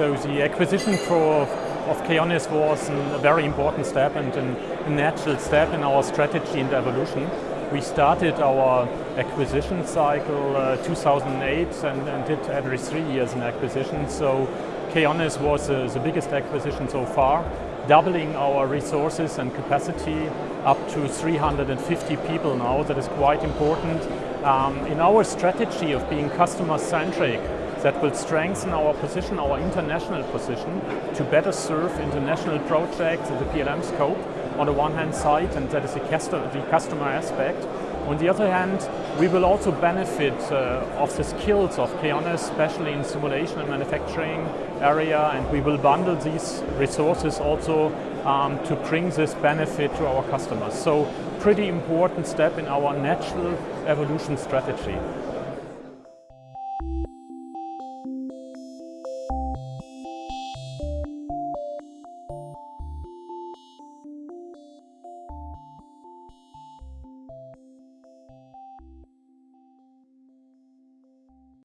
So the acquisition of Keonys was a very important step and a natural step in our strategy and evolution. We started our acquisition cycle uh, 2008 and, and, did every three years an acquisition. So Keonys was uh, the biggest acquisition so far, doubling our resources and capacity up to 350 people now. That is quite important. Um, in our strategy of being customer-centric, that will strengthen our position, our international position, to better serve international projects in the PLM scope on the one hand side, and that is the customer aspect. On the other hand, we will also benefit uh, of the skills of Keonys, especially in simulation and manufacturing area, and we will bundle these resources also um, to bring this benefit to our customers. So pretty important step in our natural evolution strategy.